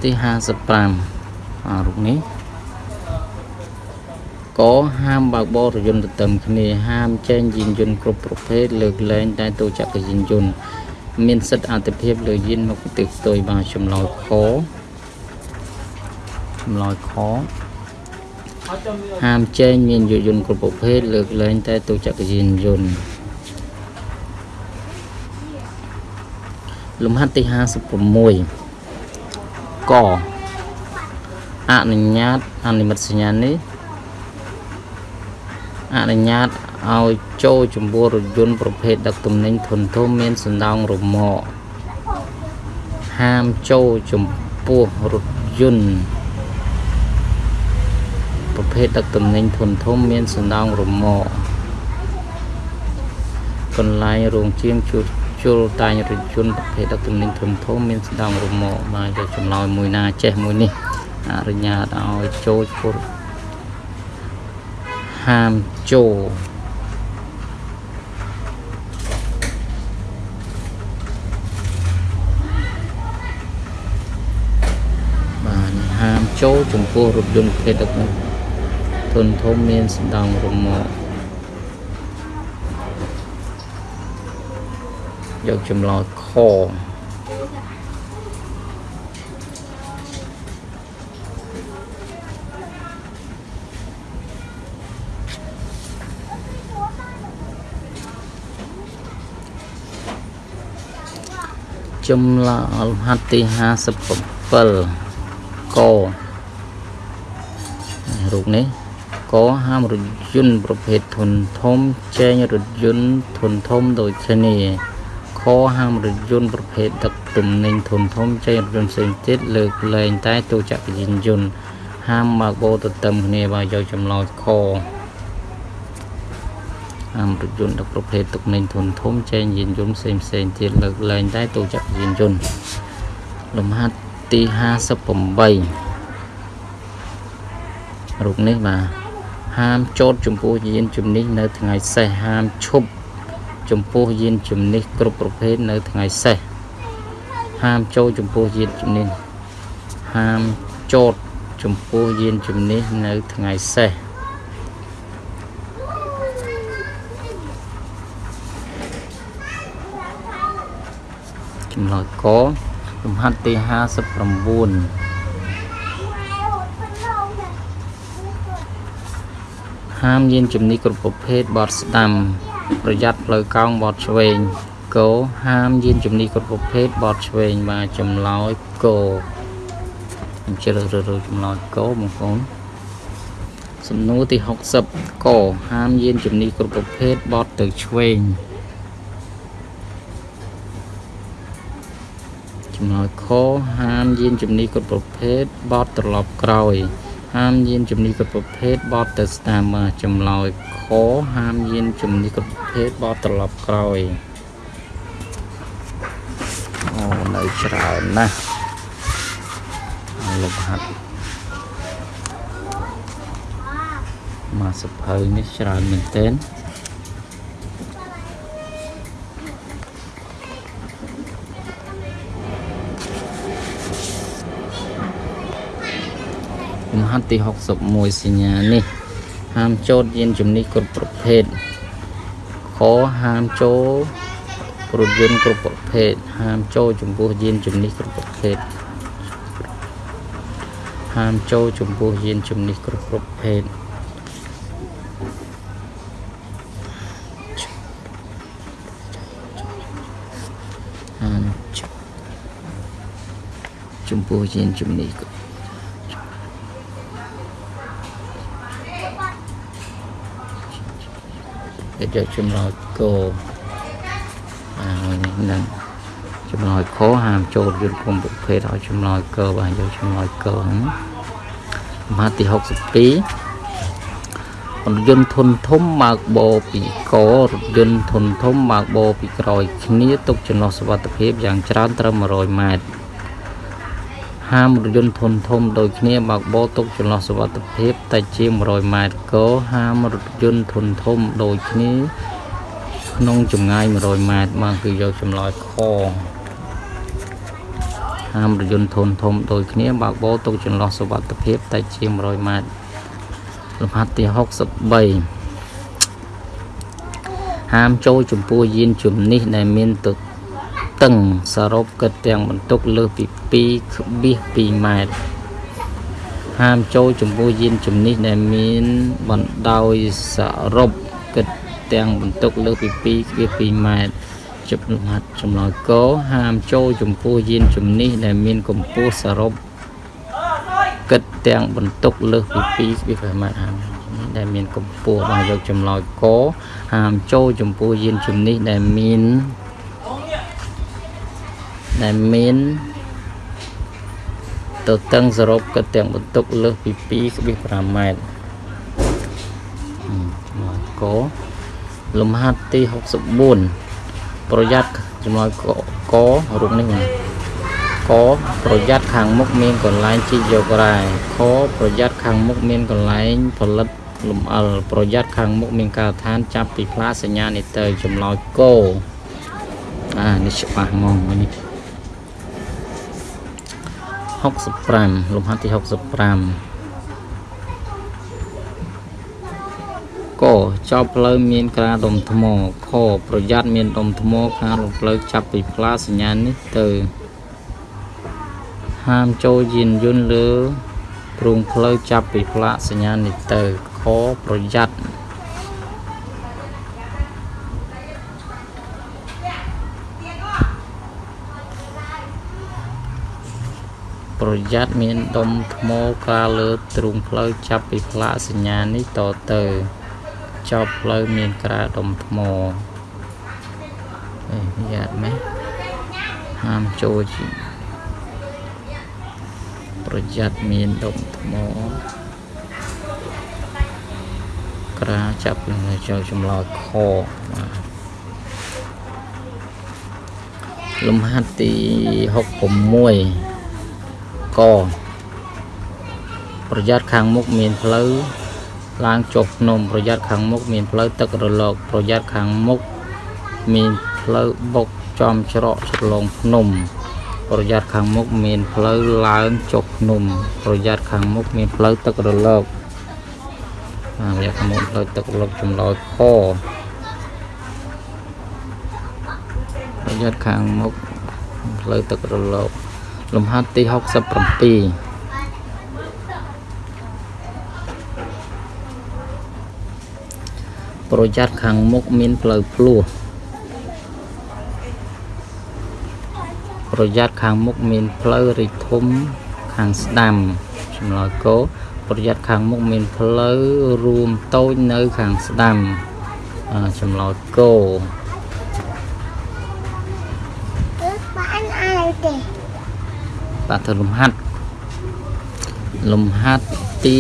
ទី55អារូបនេះ កហាមបើកបរយន្តទទឹមគ្នាហាមចែងយានយន្តគ្រប់ប្រភេទលើកលែងតែទូចក្រយានយន្តមានសិទ្ធិអតិភិបលើយានមកប្រទេសផ្ទុយបានចម្លើយខចម្លើយខហាមចែងមានយានយន្តគ្រប់ប្រភេទលើកលែងតែទូចក្រយានយន្តលំហាត់ទី56កអនុញ្ញាតអនិមិត្តសញ្ញានេះ អនុញ្ញាតឲ្យចូលចំពោះរថយន្តប្រភេទដឹកទំនិញធុនធំមានសណ្ដោងរមាក់ហាមចូលចំពោះរថយន្តប្រភេទដឹកទំនិញធុនធំមានសណ្ដោងរមាក់កន្លែងរោងជាងជួសជុលតែងរថយន្តប្រភេទដឹកទំនិញធំធំមានស្ដង់រមាក់បាទយកចម្លើយមួយណាចេះមួយនេះអនុញ្ញាតឲ្យចូលពុរ ហាមចូលបាទហាមចូលចំពោះរថយន្តប្រភេទដឹកធំធំមានស្ដង់រមាក់យកចម្លើយខ ចម្លើយអលហាត់ទី57ករូបនេះកហាមរថយន្តប្រភេទធុនធំចែងរថយន្តធុនធំដូចគ្នាខហាមរថយន្តប្រភេទដឹកទំនិញធំធំចេញរថយន្តផ្សេងទៀតលើកលែងតែទូចក្រយានយន្តហាមបើកបរទទឹមគ្នាបើយកចម្លោចខ ហាមរថយន្តដឹកប្រភេទទំនិញធំធំចេញយានយន្តផ្សេងផ្សេងទៀតលើកលែងតែទូចក្រយានយន្តលំហាត់ទី58រូបនេះបាទហាមចោតចំពោះយានជំនិះនៅថ្ងៃសេះហាមឈប់ចំពោះយានជំនិះគ្រប់ប្រភេទនៅថ្ងៃសេះហាមចូលចំពោះយានជំនិះហាមចោតចំពោះយានជំនិះនៅថ្ងៃសេះ ចម្លើយកលំហាត់ទី59 ហាមយានជំនិះគ្រប់ប្រភេទបត់ស្ដាំ ប្រយ័ត្នផ្លូវកោងបត់ឆ្វេងគោហាមយានជំនិះគ្រប់ប្រភេទបត់ឆ្វេងបាទចម្លើយគោខ្ញុំជ្រើសរើសចម្លើយគោបងប្អូនសំណួរទី60កហាមយានជំនិះគ្រប់ប្រភេទបត់ទៅឆ្វេង ចម្លើយខហាមយានជំនិះគ្រប់ប្រភេទបត់ត្រឡប់ក្រោយ ហាមយានជំនិះគ្រប់ប្រភេទបត់ទៅស្តាមចម្លើយខហាមយានជំនិះគ្រប់ប្រភេទបត់ត្រឡប់ក្រោយអូនៅច្រើនណាស់លុបហាត់មកសភៅនេះច្រើនមែនទែន ហត្ថទី61សញ្ញានេះ ហាមចូលយានជំនិះគ្រប់ប្រភេទខហាមចូលរថយន្តគ្រប់ប្រភេទហាមចូលចំពោះយានជំនិះគ្រប់ប្រភេទហាមចូលចំពោះយានជំនិះគ្រប់ប្រភេទហាមចំពោះយានជំនិះគ្រប់ គេយកចម្លើយគោហើយនឹងចម្លើយខហាមចូលយន្តគុំប្រភេទឲ្យចម្លើយកើបាទយកចម្លើយកើហ្នឹងមាទី62រថយន្តធុនធំបើកបោពីករថយន្តធុនធំបើកបោពីក្រោយគ្នាទុកចន្លោះសុវត្ថិភាពយ៉ាងច្រើនត្រឹម100ម៉ែត្រ ហាមរថយន្តធុនធំដូចគ្នាបើកបោទុកចន្លោះសុវត្ថិភាពតែជាង100ម៉ែត្រកហាមរថយន្តធុនធំដូចគ្នាក្នុងចម្ងាយ100ម៉ែត្រមកគឺយកចម្លើយខហាមរថយន្តធុនធំដូចគ្នាបើកបោទុកចន្លោះសុវត្ថិភាពតែជាង100ម៉ែត្រលំហាត់ទី63ហាមចូលចំពោះយានជំនិះដែលមានទ តឹងសរុបគិតទាំងបន្ទុកលើសពី2.2ម៉ែត្រហាមចូលចំពោះយានជំនិះដែលមានបណ្ដោយសរុបគិតទាំងបន្ទុកលើសពី2.2ម៉ែត្រជិបលំហាត់ចម្លើយកហាមចូលចំពោះយានជំនិះដែលមានកម្ពស់សរុបគិតទាំងបន្ទុកលើសពី2.5ម៉ែត្រហាមដែលមានកម្ពស់បាទយកចម្លើយកហាមចូលចំពោះយានជំនិះដែលមាន ដែលមានទៅតឹងសរុបគិតទាំងបន្ទុកលើសពី2.5ម៉ែត្រមកកលំហាត់ទី64ប្រយ័ត្នចំណយកករូបនេះណាកប្រយ័ត្នខាងមុខមានកន្លែងជីកយករ៉ែខប្រយ័ត្នខាងមុខមានកន្លែងផលិតលំអិលប្រយ័ត្នខាងមុខមានការដ្ឋានចាប់ពីផ្លាសញ្ញានេះទៅចម្លើយកអានេះច្បាស់ងងនេះ 65លំហាត់ទី65កចប់ផ្លូវមានក្រាដុំថ្មខប្រយ័ត្នមានដុំថ្មខាងរំផ្លូវចាប់ពីផ្លាសញ្ញានេះទៅហាមចូលយានយន្តលើទ្រូងផ្លូវចាប់ពីផ្លាកសញ្ញានេះទៅខប្រយ័ត្ន ប្រយ័ត្នមានដុំថ្មកាលើទ្រូងផ្លូវចាប់ពីផ្លាកសញ្ញានេះតទៅចប់ផ្លូវមានក្រាដុំថ្មអេយ៉ាត់ម៉េះហាមចូលជាប្រយ័ត្នមានដុំថ្មក្រាចាប់នឹងចូលចម្លើយខបាទលំហាត់ទី66 កប្រយ័ត្នខាងមុខមានផ្លូវឡើងចុះភ្នំប្រយ័ត្នខាងមុខមានផ្លូវទឹករលក ប្រយ័ត្នខាងមុខមានផ្លូវបុកចំច្រកឆ្លងភ្នំ ប្រយ័ត្នខាងមុខមានផ្លូវឡើងចុះភ្នំ ប្រយ័ត្នខាងមុខមានផ្លូវទឹករលកអារយៈខាងមុខផ្លូវទឹករលកចម្លើយខប្រយ័ត្នខាងមុខផ្លូវទឹករលក លំហាត់ទី67ប្រយ័ត្នខាងមុខមានផ្លូវភ្លោះប្រយ័ត្នខាងមុខមានផ្លូវរីកធំខាងស្ដាំចម្លើយកោប្រយ័ត្នខាងមុខមានផ្លូវរួមតូចនៅខាងស្ដាំចម្លើយកោបានអីទេ បាទធ្វើលំហាត់លំហាត់ទី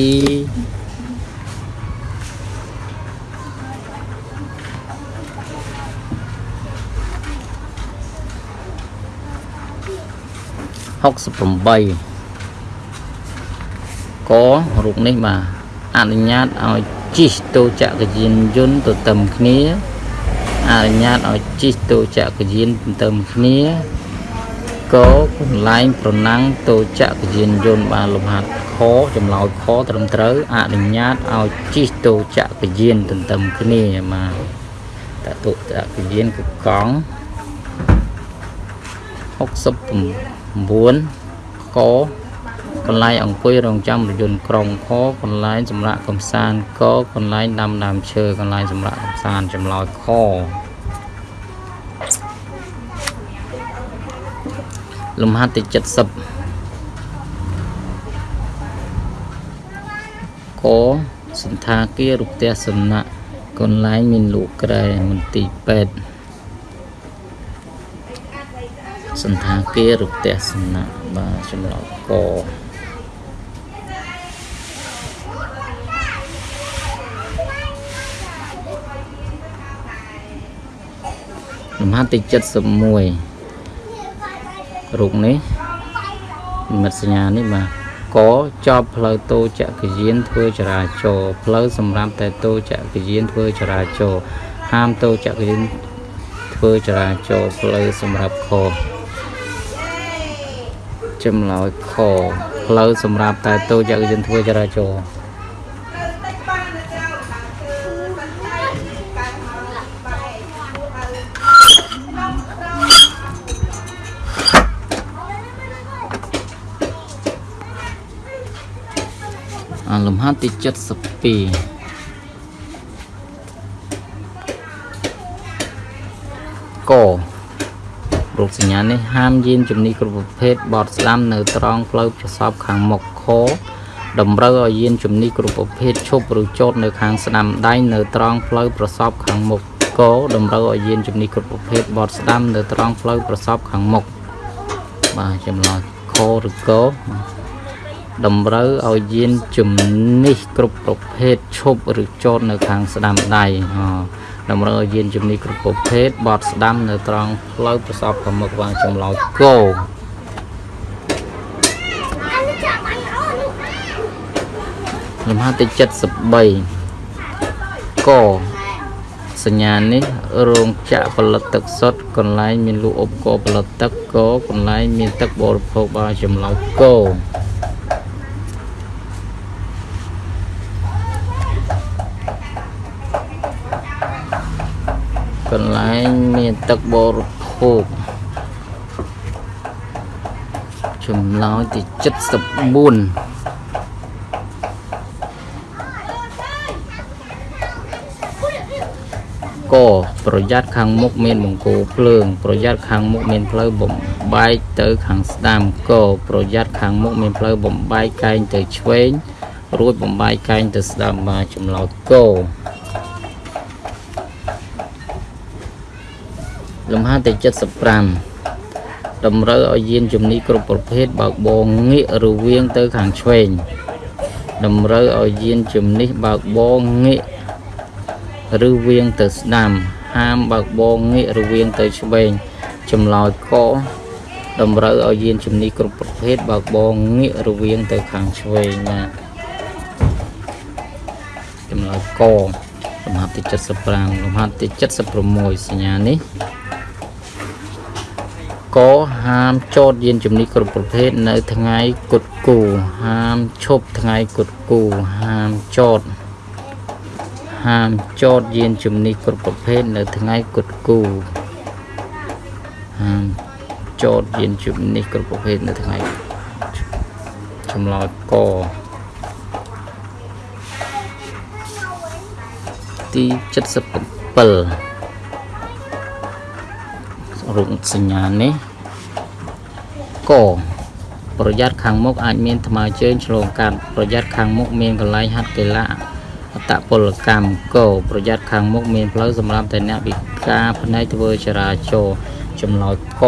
68ករូបនេះបាទអនុញ្ញាតឲ្យជិះតូចក្រយានយន្តទៅទៅគ្នាអនុញ្ញាតឲ្យជិះតូចក្រយានទៅទៅគ្នា កកន្លែងប្រណាំងតូចក្រយានយន្តបានលំហាត់ខចម្លើយខត្រឹមត្រូវអនុញ្ញាតឲ្យជិះតូចក្រយានទៅទៅគ្នាបាទតតុចក្រយានគឺកង់68 9កកន្លែងអង្គុយរងចាំរយន្តក្រុងខកន្លែងសម្រាប់កំសាន្តកកន្លែងដាំដើមឈើកន្លែងសម្រាប់កំសាន្តចម្លើយខ លំហាត់ទី70កសន្តាគាររូបផ្ទះសំណាក់កកន្លែងមានលក់ក្រែមន្ទីរពេទ្យសន្តាគាររូបផ្ទះសំណាក់បាទចម្លងកលំហាត់ទី71 រូបនេះនិមិត្តសញ្ញានេះបាទកចប់ផ្លូវតូចក្រយានធ្វើចរាចរណ៍ផ្លូវសម្រាប់តែតូចក្រយានធ្វើចរាចរណ៍ហាមតូចក្រយានធ្វើចរាចរណ៍ផ្លូវសម្រាប់ខចម្លើយខផ្លូវសម្រាប់តែតូចក្រយានធ្វើចរាចរ អាលំហាត់ទី72ករូបសញ្ញានេះហាមយានជំនិះគ្រប់ប្រភេទបត់ស្ដាំនៅត្រង់ផ្លូវប្រសពខាងមុខខតម្រូវឲ្យយានជំនិះគ្រប់ប្រភេទឈប់ឬចតនៅខាងស្ដាំដៃនៅត្រង់ផ្លូវប្រសពខាងមុខកតម្រូវឲ្យយានជំនិះគ្រប់ប្រភេទបត់ស្ដាំនៅត្រង់ផ្លូវប្រសពខាងមុខបាទចម្លើយខឬក តម្រូវឲ្យយានជំនិះគ្រប់ប្រភេទឈប់ឬចតនៅខាងស្ដាំដៃតម្រូវឲ្យយានជំនិះគ្រប់ប្រភេទបត់ស្ដាំនៅត្រង់ផ្លូវប្រសពខាងមុខវាងចម្លោយគោលំហាត់ទី73កសញ្ញានេះរោងចក្រផលិតទឹកសុទ្ធកន្លែងមានលក់ឧបករណ៍ផលិតទឹកកកន្លែងមានទឹកបរិភោគបានចម្លោយគោ កន្លែងមានទឹកបរិភោគចម្លើយទី74កប្រយ័ត្នខាងមុខមានបង្គោលភ្លើង ប្រយ័ត្នខាងមុខមានផ្លូវបំបែកទៅខាងស្ដាំកប្រយ័ត្នខាងមុខមានផ្លូវបំបែកកែងទៅឆ្វេងរួចបំបែកកែងទៅស្ដាំមកចម្លោតក លំហាត់ទី75តម្រូវឲ្យយានជំនិះគ្រប់ប្រភេទបើកបរងាករវាងទៅខាងឆ្វេងតម្រូវឲ្យយានជំនិះបើកបរងាកឬវៀងទៅស្ដាំ ហាមបើកបរងាករវាងទៅឆ្វេងចម្លើយកតម្រូវឲ្យយានជំនិះគ្រប់ប្រភេទបើកបរងាករវាងទៅខាងឆ្វេងណាចម្លើយកលំហាត់ទី75លំហាត់ទី76សញ្ញានេះ កហាមចតយានជំនិះគ្រប់ប្រភេទនៅថ្ងៃគុតគូហាមឈប់ថ្ងៃគុតគូហាមចតហាមចតយានជំនិះគ្រប់ប្រភេទនៅថ្ងៃគុតគូហាមចតយានជំនិះគ្រប់ប្រភេទនៅថ្ងៃចម្លើយកទី77 រូបសញ្ញានេះកប្រយ័ត្នខាងមុខអាចមានថ្មើរជើងឆ្លងកាត់ប្រយ័ត្នខាងមុខមានកន្លែងហាត់កីឡាអតពលកម្មកោប្រយ័ត្នខាងមុខមានផ្លូវសម្រាប់តែអ្នកពិការផ្នែកធ្វើចរាចរណ៍ចម្លើយក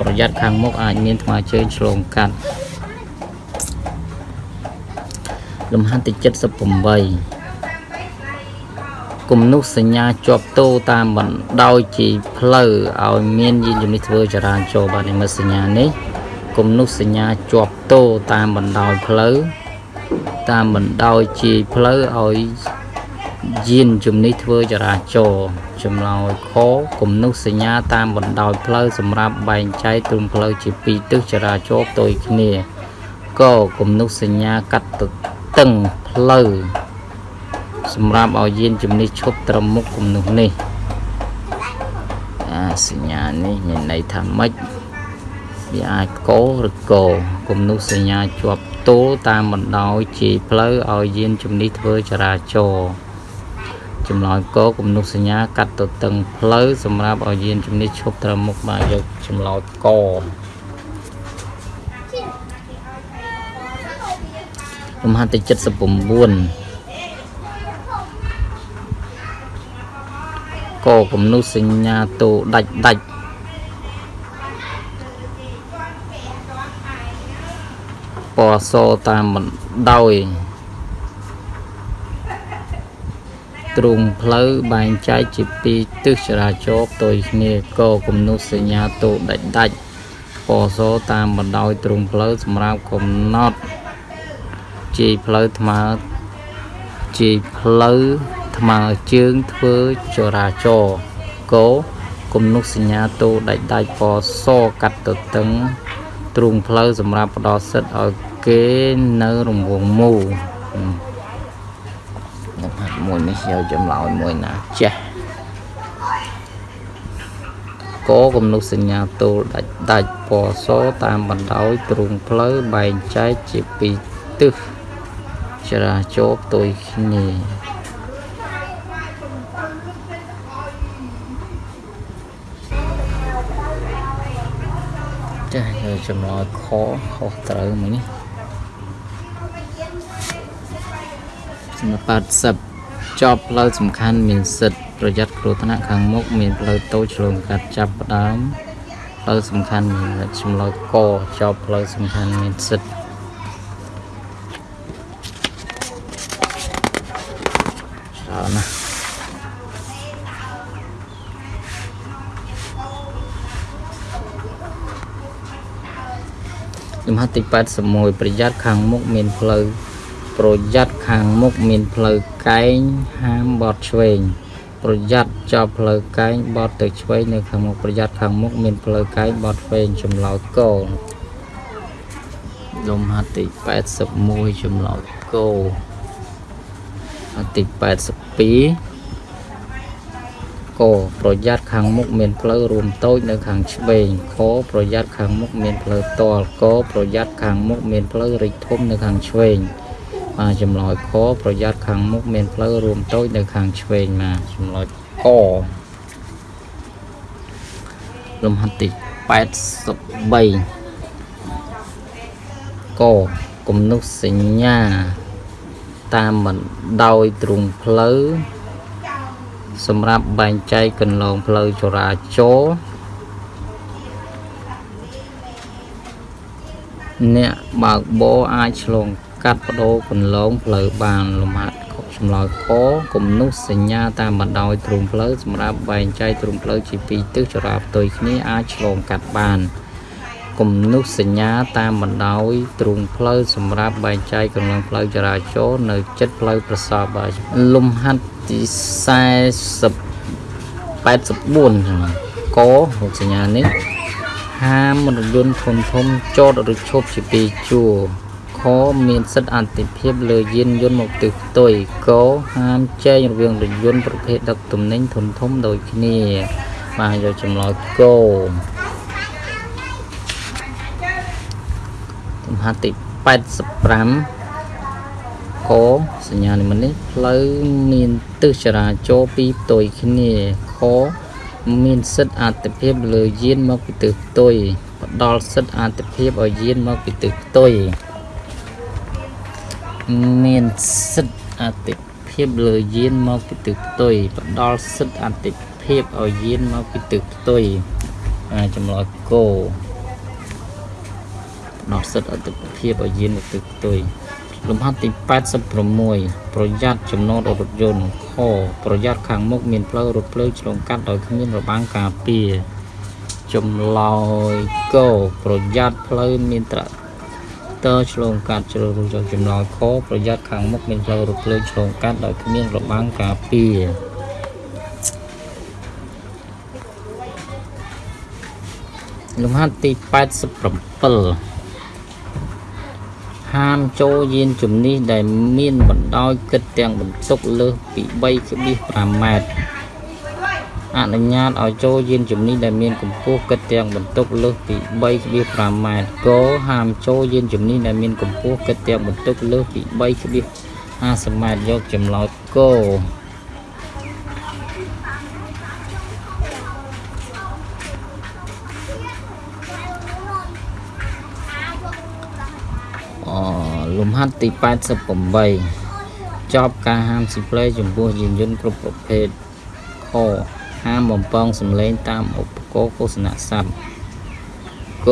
ប្រយ័ត្នខាងមុខអាចមានថ្មើរជើងឆ្លងកាត់លំហាត់ទី78 គំនុះសញ្ញាជាប់តោតាមបណ្ដោយជាផ្លូវឲ្យមានយានជំនិះធ្វើចរាចរណ៍បាទនិមិត្តសញ្ញានេះគំនុះសញ្ញាជាប់តោតាមបណ្ដោយផ្លូវតាមបណ្ដោយជាយផ្លូវឲ្យយានជំនិះធ្វើចរាចរណ៍ចម្លើយខគំនុះសញ្ញាតាមបណ្ដោយផ្លូវសម្រាប់បែងចែកទ្រង់ផ្លូវជាពីរទិសចរាចរណ៍ផ្ទុយគ្នាកគំនុះសញ្ញាកាត់ទៅតឹងផ្លូវ សម្រាប់ឲ្យយានជំនិះឈប់ត្រឹមមុខគំនុះនេះអាសញ្ញានេះមានន័យថាម៉េចវាអាចកោឬកោគំនុះសញ្ញាជាប់ទល់តាមបណ្ដោយជាផ្លូវឲ្យយានជំនិះធ្វើចរាចរណ៍ចម្លើយកគំនុះសញ្ញាកាត់ទៅតឹងផ្លូវសម្រាប់ឲ្យយានជំនិះឈប់ត្រឹមមុខបាទយកចម្លើយកលំហាត់ទី79 កគំនុសញ្ញាតូដាច់ដាច់ពណ៌សតាមបណ្ដោយទ្រូងផ្លូវបែងចែកជាពីរទិសចរាចរណ៍ផ្ទុយគ្នាកគំនុសញ្ញាតូដាច់ដាច់ពណ៌សតាមបណ្ដោយទ្រូងផ្លូវសម្រាប់កំណត់ជាផ្លូវថ្មើរជាផ្លូវ ថ្មើរជើងធ្វើចរាចរណ៍កគំនុសញ្ញាតូដាច់ដាច់ពណ៌សកាត់ទៅតឹងទ្រូងផ្លូវសម្រាប់ផ្ដល់សិទ្ធឲ្យគេនៅរង្វង់មូលខ្ញុំហាត់មួយនេះយកចម្លើយមួយណាចេះកគំនុសញ្ញាតូដាច់ដាច់ពណ៌សតាមបណ្ដោយទ្រូងផ្លូវបែងចែកជាពីរទិសចរាចរណ៍ផ្ទុយគ្នា ចាយកចម្លើយខខុសត្រូវមួយនេះសម្រាប់80ចប់ផ្លូវសំខាន់មានសិទ្ធិប្រយ័ត្នគ្រោះថ្នាក់ខាងមុខមានផ្លូវតូចឆ្លងកាត់ចាប់ផ្ដើមផ្លូវសំខាន់មានចម្លើយកចប់ផ្លូវសំខាន់មានសិទ្ធិ ទី81ប្រយ័ត្នខាងមុខមានផ្លូវប្រយ័ត្នខាងមុខមានផ្លូវកែងហាមបត់ឆ្វេងប្រយ័ត្នចប់ផ្លូវកែងបត់ទៅឆ្វេងនៅខាងមុខប្រយ័ត្នខាងមុខមានផ្លូវកែងបត់ឆ្វេងចម្លើយកលំហាត់ទី81ចម្លើយកហាត់ទី82 កប្រយ័ត្នខាងមុខមានផ្លូវរួមតូចនៅខាងឆ្វេងខប្រយ័ត្នខាងមុខមានផ្លូវតលកប្រយ័ត្នខាងមុខមានផ្លូវរិចធំនៅខាងឆ្វេងបាទចម្លើយខប្រយ័ត្នខាងមុខមានផ្លូវរួមតូចនៅខាងឆ្វេងបាទចម្លើយកលំហាត់ទី83កគំនុសសញ្ញាតាមបណ្ដោយទ្រូងផ្លូវ សម្រាប់បែងចែកកន្លងផ្លូវចរាចរណ៍អ្នកបើកបរអាចឆ្លងកាត់បដូរកន្លងផ្លូវបានលំហាត់ចម្លើយខគំនុសសញ្ញាតាមបណ្ដោយទ្រូងផ្លូវសម្រាប់បែងចែកទ្រូងផ្លូវជាពីរទិសចរាផ្ទុយគ្នាអាចឆ្លងកាត់បាន គំនុសសញ្ញាតាមបណ្ដោយទ្រូងផ្លូវសម្រាប់បែងចែកកន្លងផ្លូវចរាចរណ៍នៅចិត្តផ្លូវប្រសពលំហាត់ទី40 84ចឹងករូបសញ្ញានេះហាមរថយន្តធំធំចតឬឈប់ជាពីរជួរខមានសិទ្ធិអតិភិបលើយានយន្តមកទិសផ្ទុយកហាមចែករវាងរថយន្តប្រភេទដឹកទំនិញធំធំដូចគ្នា បាទយកចម្លើយក ទំហំទី85កសញ្ញានិមិត្តនេះផ្លូវមានទិសចរាចរណ៍ពីរផ្ទុយគ្នាខមានសិទ្ធិអតិភិបលើយានមកពីទិសផ្ទុយផ្ដល់សិទ្ធិអតិភិបឲ្យយានមកពីទិសផ្ទុយមានសិទ្ធិអតិភិបលើយានមកពីទិសផ្ទុយផ្ដល់សិទ្ធិអតិភិបឲ្យយានមកពីទិសផ្ទុយអាចម្លើយកោផ្ដល់សិទ្ធិអតិភិបឲ្យយានមកទិសផ្ទុយលំហាត់ទី86ប្រយ័ត្នចំណតរថយន្តខប្រយ័ត្នខាងមុខមានផ្លូវរថភ្លើងឆ្លងកាត់ដោយគ្មានរបាំងការពារចម្លើយកប្រយ័ត្នផ្លូវមានត្រាក់ទ័រឆ្លងកាត់ជ្រើសរើសចម្លើយខប្រយ័ត្នខាងមុខមានផ្លូវរថភ្លើងឆ្លងកាត់ដោយគ្មានរបាំងការពារលំហាត់ទី87 ហាមចូលយានជំនិះដែលមានបណ្ដោយគិតទាំងបន្ទុកលើសពី3.5ម៉ែត្រអនុញ្ញាតឲ្យចូលយានជំនិះដែលមានកម្ពស់គិតទាំងបន្ទុកលើសពី3.5ម៉ែត្រគោហាមចូលយានជំនិះដែលមានកម្ពស់គិតទាំងបន្ទុកលើសពី3.50ម៉ែត្រយកចម្លោតគោ ហាត់ទី88ចប់ការហាមស៊ីផ្លេចំពោះយានយន្តគ្រប់ប្រភេទខហាមបំពងសំឡេងតាមឧបករណ៍ឃោសនាស័ព្ទក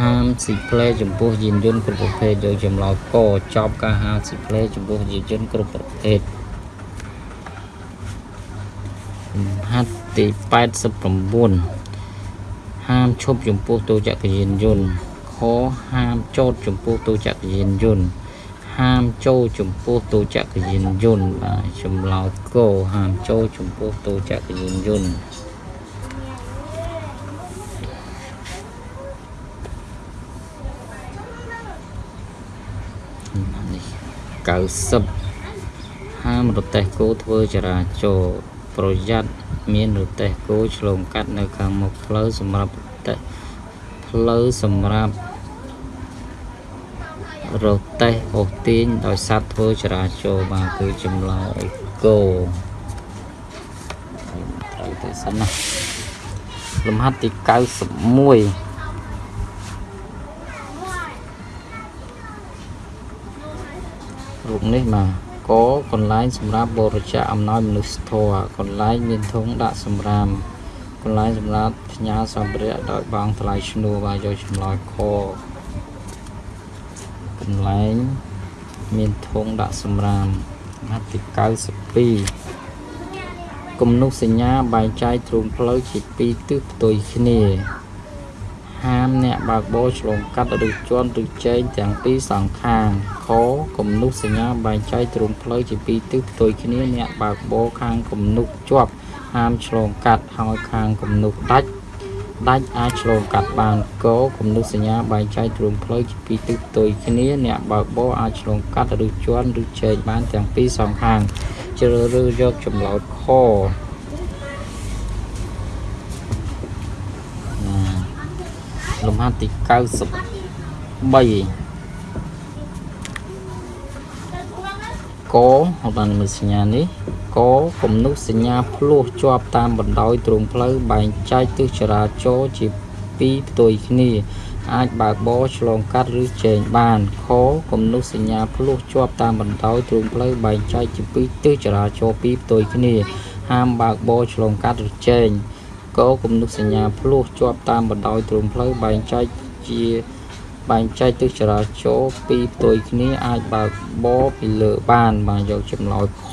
ហាមស៊ីផ្លេចំពោះយានយន្តគ្រប់ប្រភេទយកចម្លើយកចប់ការហាមស៊ីផ្លេចំពោះយានយន្តគ្រប់ប្រភេទហាត់ទី89ហាមឈប់ចំពោះទូចក្រយានយន្ត ខហាមចោតចំពោះទូចក្រយានយន្តហាមចូលចំពោះទូចក្រយានយន្តបាទចម្លើយកហាមចូលចំពោះទូចក្រយានយន្តនេះ90ហាមរទេះគោធ្វើចរាចរណ៍ប្រយ័ត្នមានរទេះគោឆ្លងកាត់នៅខាងមុខផ្លូវសម្រាប់រទេះផ្លូវសម្រាប់ រទេះអូសទាញដោយសត្វធ្វើចរាចរណ៍បាទគឺចម្លើយគោត្រូវទៅសិនណាលំហាត់ទី91រូបនេះបាទកកន្លែងសម្រាប់បរិច្ចាគអំណោយមនុស្សធម៌កន្លែងមានធុងដាក់សម្រាមកន្លែងសម្រាប់ផ្ញើសម្ភារៈដោយបងថ្លៃឈ្នួលបាទយកចម្លើយខ កន្លែង មានធុងដាក់សម្រាមមាត់ទី92គំនុះសញ្ញាបែងចែកទ្រូងផ្លូវជាពីរទិសផ្ទុយគ្នាហាមអ្នកបើកបរឆ្លងកាត់ឬជន់ឬចែងទាំងពីរសងខាងខគំនុះសញ្ញាបែងចែកទ្រង់ផ្លូវជាពីរទិសផ្ទុយគ្នាអ្នកបើកបរខាងគំនុះជាប់ហាមឆ្លងកាត់ហើយខាងគំនុះដាច់ ដាច់អាចឆ្លងកាត់បានកគំនុះសញ្ញាបែងចែកទ្រង់ផ្លូវជាពីរទិសផ្ទុយគ្នាអ្នកបើកបរអាចឆ្លងកាត់ឬជន់ឬចែកបានទាំងពីរសងខាងជ្រើសរើសយកចម្លើយខលំហាត់ទី93 កហៅបានមើលសញ្ញានេះកគំនុះសញ្ញាភ្លោះជាប់តាមបណ្ដោយទ្រង់ផ្លូវបែងចែកទិសចរាចរណ៍ជាពីរផ្ទុយគ្នា អាចបើកបរឆ្លងកាត់ឬចែងបានខគំនុះសញ្ញាភ្លោះជាប់តាមបណ្ដោយទ្រង់ផ្លូវបែងចែកជាពីរទិសចរាចរណ៍ពីរផ្ទុយគ្នាហាមបើកបរឆ្លងកាត់ឬចែងកគំនុះសញ្ញាភ្លោះជាប់តាមបណ្ដោយទ្រង់ផ្លូវបែងចែកជា បែងចែកទិសចរាចរណ៍ពីរផ្ទុយគ្នាអាចបើកបរពីលើបានបាទយកចម្លើយខ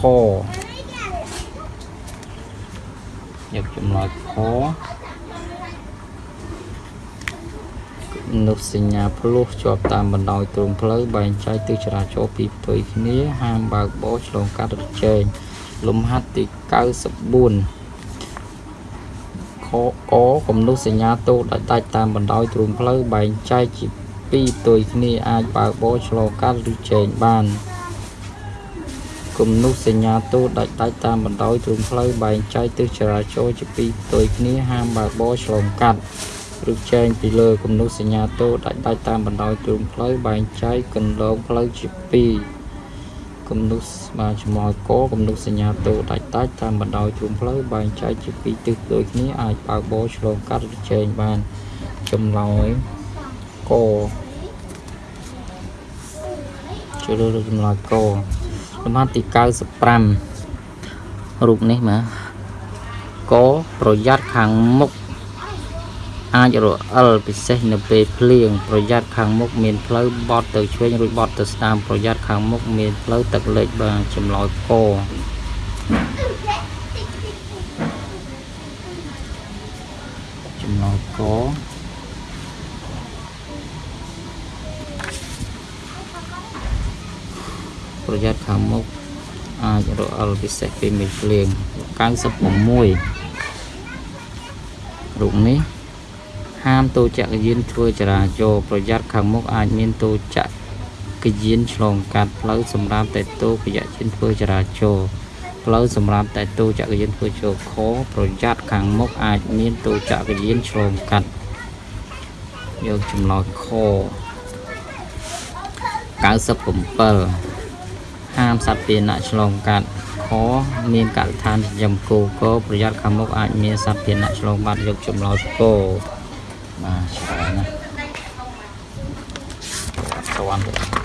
យកចម្លើយខនុសញ្ញាភ្លោះជាប់តាមបណ្ដោយទ្រង់ផ្លូវបែងចែកទិសចរាចរណ៍ពីរផ្ទុយគ្នា ហាមបើកបរឆ្លងកាត់រជែងលំហាត់ទី94ខកគំនុះសញ្ញាតូដាច់ដាច់តាមបណ្ដោយទ្រូងផ្លូវបែងចែកជា ពីរផ្ទុយគ្នាអាចបើកបរឆ្លងកាត់ឬចែងបានគំនុះសញ្ញាតូដាច់ដាច់តាមបណ្ដោយទ្រូងផ្លូវបែងចែកទិសចរាចរណ៍ជាពីរផ្ទុយគ្នាហាមបើកបរឆ្លងកាត់ឬចែងពីលើគំនុះសញ្ញាតូដាច់ដាច់តាមបណ្ដោយទ្រូងផ្លូវបែងចែកកន្លងផ្លូវជាពីរគំនុះបាទចំមកកគំនុះសញ្ញាតូដាច់ដាច់តាមបណ្ដោយទ្រូងផ្លូវបែងចែកជាពីរទិសដូចគ្នាអាចបើកបរឆ្លងកាត់ឬចែងបានចម្លើយ កជ្រើសរើសចម្លើយកលំហាត់ទី95រូបនេះមកកប្រយ័ត្នខាងមុខអាចរអិលពិសេសនៅពេលភ្លៀងប្រយ័ត្នខាងមុខមានផ្លូវបត់ទៅឆ្វេងរួចបត់ទៅស្ដាំប្រយ័ត្នខាងមុខមានផ្លូវទឹកលិចបាទចម្លើយកចម្លើយក រយ័ត្នខាងមុខអាចរអិលពិសេសពេលមានភ្លៀង96រូបនេះហាមតូចក្រយានធ្វើចរាចរណ៍ប្រយ័ត្នខាងមុខអាចមានតូចក្រយានឆ្លងកាត់ផ្លូវសម្រាប់តែតូចក្រយានធ្វើចរាចរណ៍ផ្លូវសម្រាប់តែតូចក្រយានធ្វើចូលខប្រយ័ត្នខាងមុខអាចមានតូចក្រយានឆ្លងកាត់យកចំណោទខ97 ហាមសត្វពាហនៈឆ្លងកាត់ខមានកសិដ្ឋានចិញ្ចឹមគោកប្រយ័ត្នខាងមុខអាចមានសត្វពាហនៈឆ្លងបាត់យកចម្លោះគោបាទច្រើនណាស់ស្វាន់